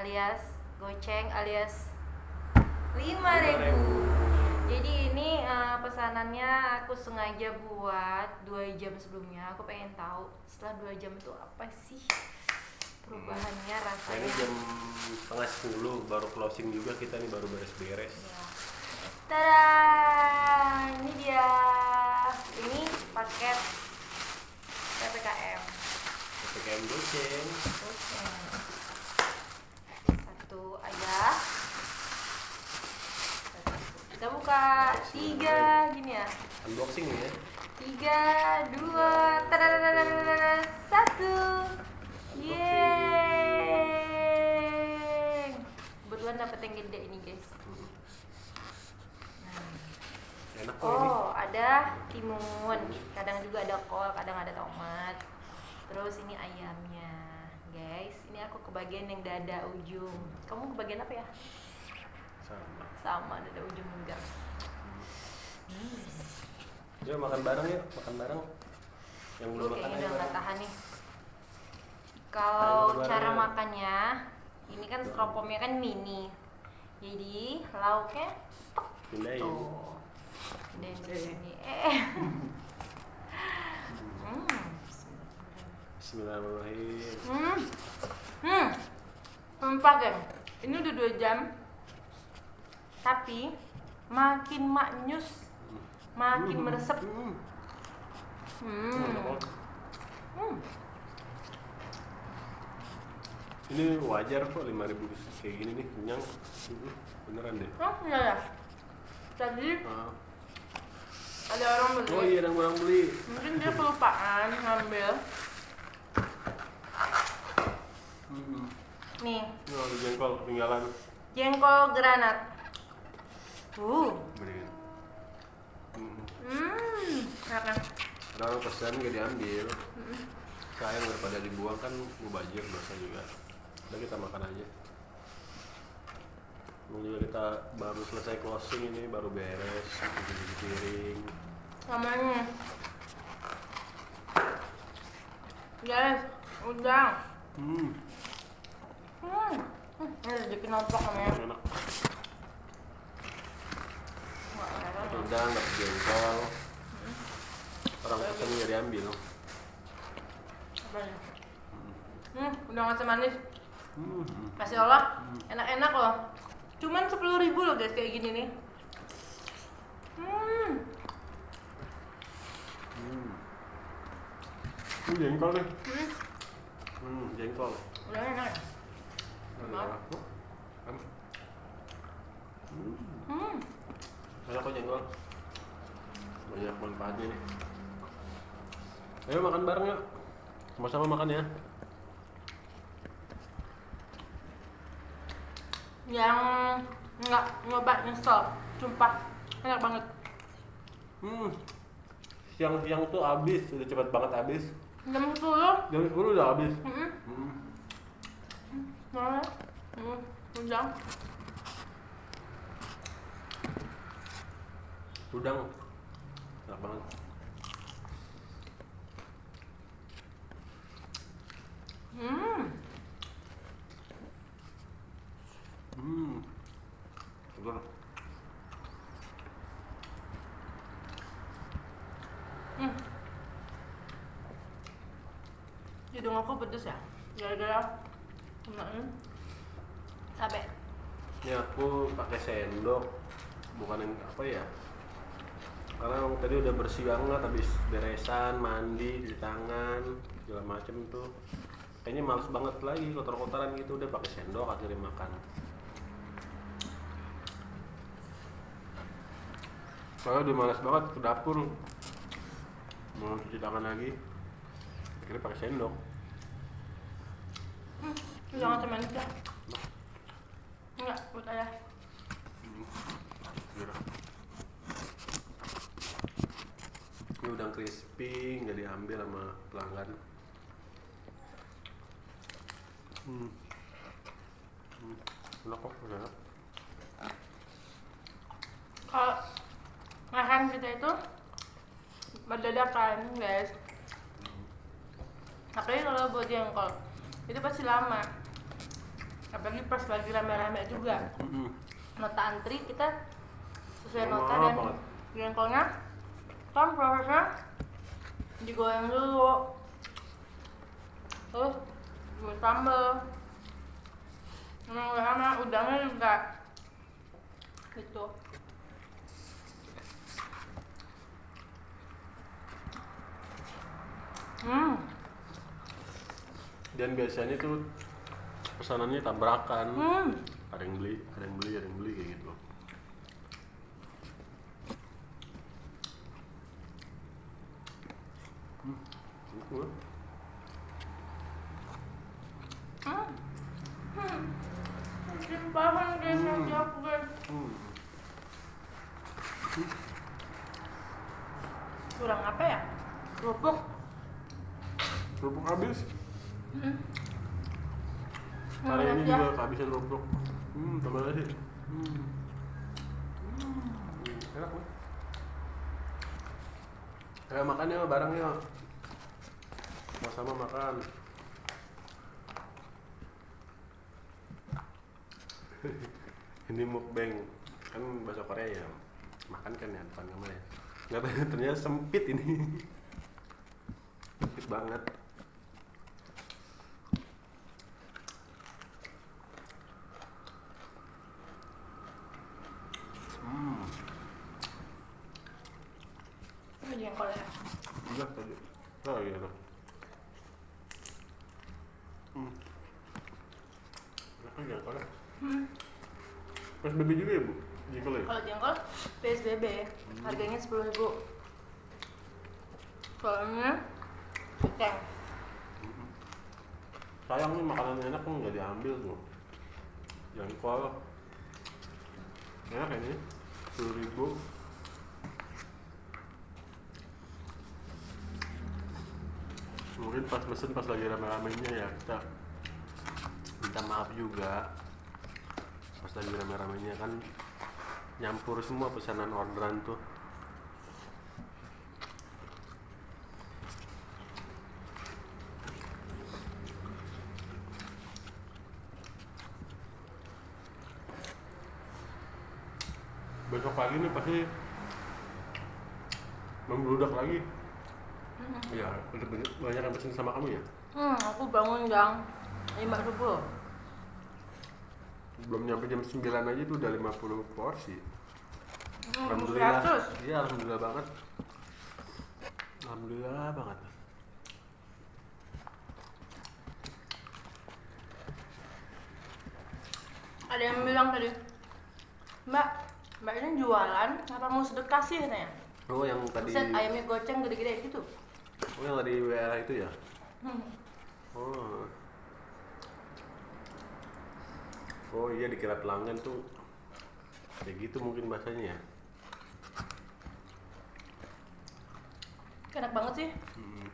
alias goceng alias 5000. Jadi ini eh, pesanannya aku sengaja buat dua jam sebelumnya. Aku pengen tahu setelah dua jam itu apa sih perubahannya Nah, rasanya. ini jam setengah sepuluh baru closing juga kita nih baru beres-beres. Ya. Tada! Ini dia. Ini paket PPKM. PPKM goceng. Oke. Satu aja. Kita buka tiga gini ya. Unboxing nih ya. Tiga, dua, tadadadadadada, satu. Yeay. Kebetulan dapet yang gede ini guys. Nah. Enak kok ini. Oh, ada timun. Kadang juga ada kol, kadang ada tomat. Terus ini ayamnya, guys. Ini aku kebagian yang dada ujung. Kamu kebagian apa ya? Sama. Sama dada ujung juga. Hmm. Yuk makan bareng yuk, makan bareng. Yang belum makan ayo udah nggak tahan nih. Kalau makan cara bareng. makannya, ini kan stropomnya kan mini. Jadi lauknya Pindahin. tuh. Dan di sini. Eh. Hmm. Bismillahirrahmanirrahim. Hmm. Hmm. Sumpah, geng. Ini udah dua jam. Tapi makin maknyus, makin Hmm. meresep. Hmm. Hmm. Hmm. Ini wajar kok 5000 kayak gini nih kenyang. Hmm, Beneran deh. Oh, iya ya. Tadi Ah. ada orang beli. Oh iya ada orang beli. Mungkin dia kelupaan ngambil. Hmm. Nih, Ini ada jengkol ketinggalan. jengkol granat. Uh. Beli. Hmm. Enak? Ada orang pesan gak diambil. Hmm. Sayang daripada dibuang kan mubazir dosa juga. Udah kita makan aja. Ini juga kita baru selesai closing ini baru beres cuci piring. Namanya. Guys, udah. Hmm. Hmm. Hmm. Ini rezeki noplok namanya. Enak. Wah, Udang dapet jengkol. Orang pesan gak diambil. Hmm, udah ngasih manis. Hmm. Masya Allah, enak-enak loh. Cuman sepuluh ribu loh guys kayak gini nih. Hmm, Hmm. Ini jengkol nih. hmm, Hmm, jengkol. udah enak. ya? Ada. Oh, kan. Hmm. Hmm, Enak kok jengkol. Banyak manfaatnya nih. Ayo makan bareng yuk. Sama-sama makan ya. yang nggak nyoba nyesel, sumpah enak banget. Hmm. Siang-siang tuh habis, udah cepet banget habis. Jam sepuluh, Jam 10 udah habis. hmm, Hmm. mana? Hmm, udah. Udang. Enak banget. Hmm, Hmm. Segar. hmm. Hidung aku pedes ya, gara-gara kemarin cabe. Ini aku pakai sendok, bukan yang apa ya? Karena tadi udah bersih banget, habis beresan, mandi, cuci tangan, segala macem tuh. Kayaknya males banget lagi kotor-kotoran gitu, udah pakai sendok akhirnya makan. Soalnya udah males banget ke dapur, mau cuci tangan lagi, akhirnya pakai sendok. Hmm, jangan cuma itu. Enggak, buat ayah. Biar. Udang crispy nggak diambil sama pelanggan. Hmm. Hmm. Enak kok, enak. kalau makan kita itu berdadakan guys apalagi kalau buat jengkol itu pasti lama apalagi pas lagi rame-rame juga Mm-mm. nota antri kita sesuai nota dan jengkolnya kan prosesnya digoreng dulu. Terus gue sambel emang udah lama udangnya juga gitu. Hmm. Dan biasanya tuh pesanannya tabrakan. hmm. Ada yang beli, ada yang beli, ada yang beli kayak gitu. Hmm. gitu. hmm hmm Simpahan guys Hmm. nanti aku guys Hmm. kurang apa ya kerupuk Kerupuk habis. hmm. Hari ya. kehabisan kerupuk. Hmm, tambah lagi. Hmm. Hmm, enak makan yuk, bareng yuk. Sama-sama makan. ini mukbang kan bahasa Korea ya makan kan ya depan kamar ya nggak ternyata sempit ini sempit banget ya. Udah tadi. Oh iya hmm. Kan jengkol ya hmm. PSBB juga ya bu? Jengkol ya? Kalau jengkol PSBB. Harganya sepuluh ribu. Soalnya keceng sayang nih makanan enak kok nggak diambil tuh jengkol. Enak ini? Sepuluh ribu mungkin pas pesen pas lagi rame-ramenya ya kita minta maaf juga. Pas lagi rame-ramenya kan nyampur semua pesanan orderan tuh. Besok pagi nih pasti membludak lagi hmm. ya udah banyak banyak yang pesen sama kamu ya? Hmm, aku bangun jam lima subuh. Belum nyampe jam 9 aja tuh udah 50 porsi. Hmm, alhamdulillah. 100. iya alhamdulillah banget. Alhamdulillah banget. Ada yang bilang tadi mbak mbak ini jualan apa mau sedekah sih? Katanya. Oh yang tadi Buset, ayamnya goceng gede-gede gitu oh yang tadi WA itu ya? Hmm. oh. Oh iya dikira pelanggan tuh. Kayak gitu mungkin bahasanya ya. Enak banget sih. Hmm.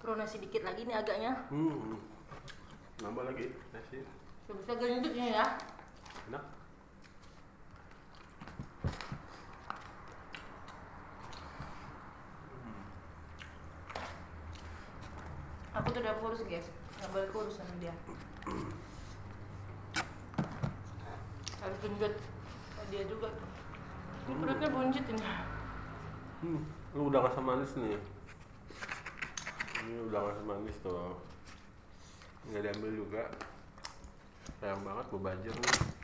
perlu nasi dikit lagi nih agaknya. Hmm. nambah lagi nasi. Bisa gendut ini ya. Enak aku tuh udah kurus guys nggak boleh kurus sama dia harus Kayak dia juga tuh ini perutnya buncit ini Hmm, lu udah rasa manis nih. Ini udah rasa manis tuh. Nggak diambil juga. Sayang banget gue banjir nih.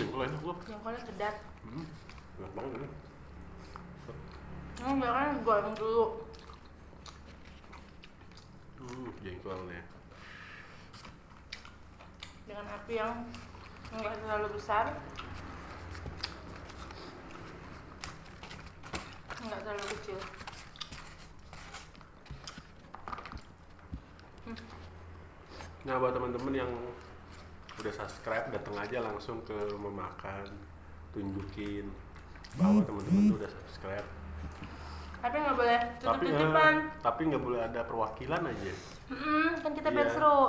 Iya, jengkol enak loh jengkolnya pedas. Hmm, enak banget ini ini biasanya goreng dulu. Uh jengkolnya. Dengan api yang enggak terlalu besar. Enggak terlalu kecil. Hmm. nah buat teman-teman yang udah subscribe datang aja langsung ke rumah makan tunjukin bahwa teman-teman tuh udah subscribe Tapi nggak boleh tapi tutup-tutupan. eh, tapi nggak boleh ada perwakilan aja Mm-mm, kan kita biar Iya. seru.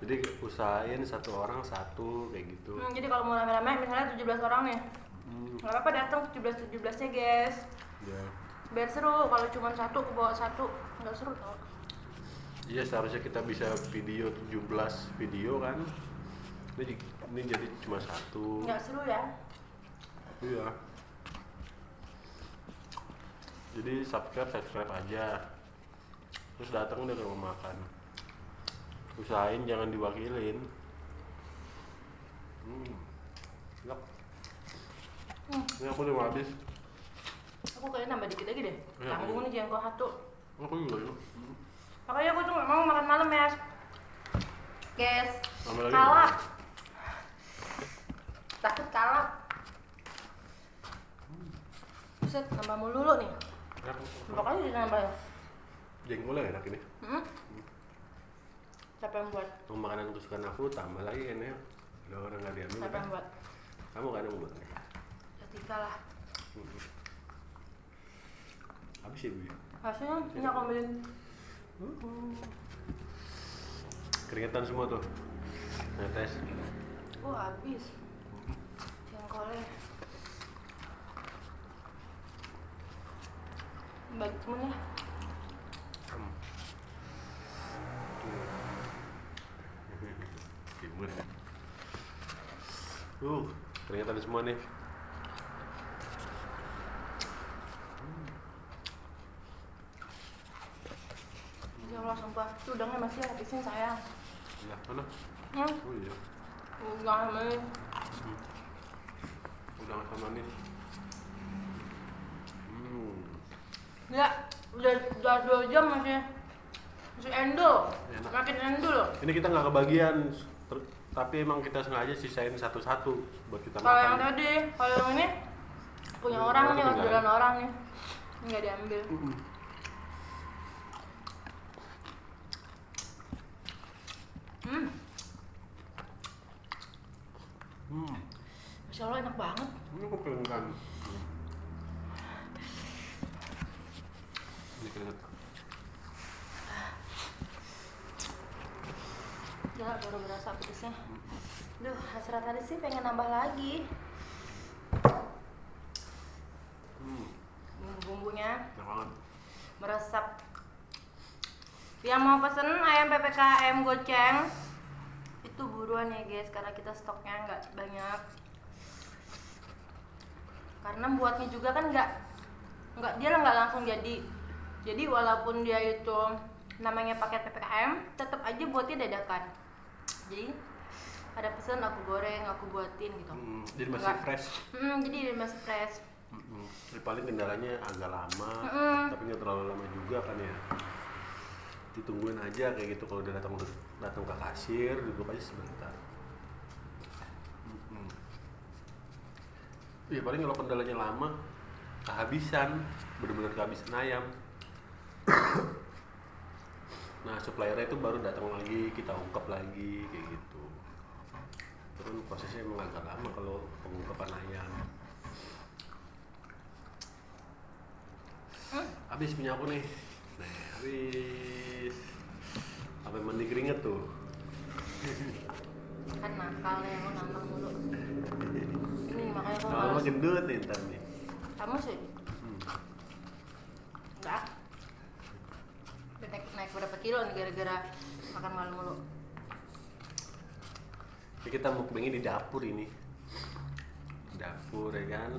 jadi usahain satu orang satu kayak gitu Hmm, jadi kalau mau rame-rame misalnya 17 orang nih. Hmm, nggak apa-apa datang 17 17 nya guys. ya. Biar seru. Kalau cuma satu ke bawah satu nggak seru tau. Iya seharusnya kita bisa video 17 video kan ini, ini jadi cuma satu Nggak seru ya. Iya. Jadi subscribe subscribe aja. Terus datang udah ke rumah makan. Usahain jangan diwakilin. Hmm. Enak. Hmm. Ini aku udah habis. Aku kayaknya nambah dikit lagi deh. Iya, Tanggung iya. nih jengkol satu. Aku juga ya. Makanya aku tuh mau makan malam ya. Guys, kalap. Takut kalap. Buset, nambah mulu lu nih. Berapa kali ditambah ya? Jengkolnya enak ini. Hmm? Siapa yang buat? Mau makanan kesukaan aku tambah lagi kan ya. Udah orang nggak diambil. Siapa kan? yang buat? Kamu kan yang buat. Ya Tika lah. Hmm. Habis ya bu. Hasilnya ini aku ambilin. Keringetan semua tuh. Netes. Oh habis. Jengkolnya. Bagi temen ya. Hmm. Timun. Uh, keringetan semua nih. Ya Allah sumpah. Itu udangnya masih habisin sayang. Lah, mana? Hmm? Oh iya. Udang ambilin. Udah asam manis. Hmm. Ya, udah udah dua jam masih masih endul. Enak. Makin endul. Ini kita nggak kebagian, ter- tapi emang kita sengaja sisain satu-satu buat kita Kalau yang makan. tadi, kalau yang ini punya Hmm, orang nih, orderan orang nih. Nggak diambil. Hmm, Hmm. masya Allah enak banget. Ini aku pengen Ini keringet. Gila, baru berasa pedesnya. Duh, hasrat tadi sih pengen nambah lagi. Hmm. Bumbu-bumbunya Enak banget. meresap. Yang mau pesen ayam PPKM goceng itu buruan ya guys karena kita stoknya nggak banyak. Karena buatnya juga kan nggak nggak dia nggak langsung jadi. Jadi walaupun dia itu namanya paket PPKM, tetap aja buatnya dadakan. Jadi ada pesan aku goreng, aku buatin gitu. Hmm, jadi masih Enggak. fresh. Hmm, jadi masih fresh. Mm-mm. Ini paling kendalanya agak lama, Mm-mm. tapi nggak terlalu lama juga kan ya. Ditungguin aja kayak gitu kalau udah datang datang ke kasir, duduk aja sebentar. Iya paling kalau kendalanya lama, kehabisan, bener-bener kehabisan ayam. nah suppliernya itu baru datang lagi, kita ungkap lagi kayak gitu. Terus prosesnya emang agak lama kalau pengungkapan ayam. Habis punya aku nih. Nah, habis. Sampai mandi keringet tuh. Kan nakal ya, mau nambah mulu. Kalau males. gendut nih ntar nih. Kamu sih? Hmm. Enggak. Naik, naik berapa kilo nih gara-gara makan malam mulu. Ini kita mukbangnya di dapur ini. Dapur ya kan.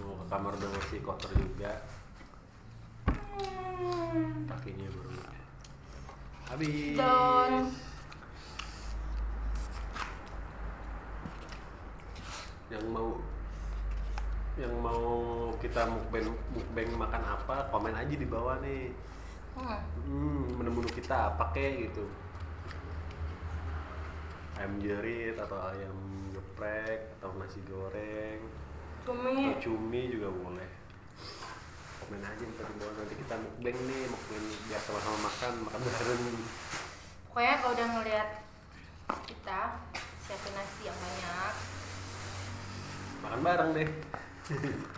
Mau ke kamar udah masih kotor juga. Kakinya baru. Habis. Don. Yang mau yang mau kita mukbang mukbang makan apa komen aja di bawah nih. Hmm. Hmm, menu-menu kita apa kek gitu. Ayam jerit atau ayam geprek atau nasi goreng. Cumi. atau cumi juga boleh. Komen aja ntar di bawah. Nanti kita mukbang nih mukbang biar sama-sama makan makan bareng. Pokoknya kalau udah ngeliat kita siapin nasi yang banyak makan bareng